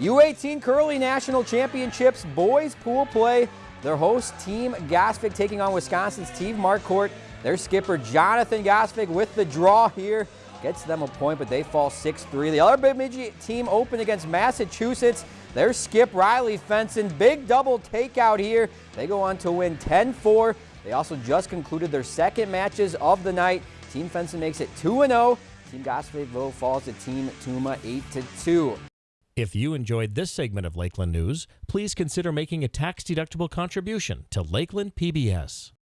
U18 Curling National Championships boys pool play. Their host team Gosvic taking on Wisconsin's Team Marquardt. Their skipper Jonathan Gosvic with the draw here. Gets them a point, but they fall 6-3. The other Bemidji team open against Massachusetts. Their skip Riley Fenson. Big double takeout here. They go on to win 10-4. They also just concluded their second matches of the night. Team Fenson makes it 2-0. Team Gosvic falls to Team Tuma 8-2. If you enjoyed this segment of Lakeland News, please consider making a tax-deductible contribution to Lakeland PBS.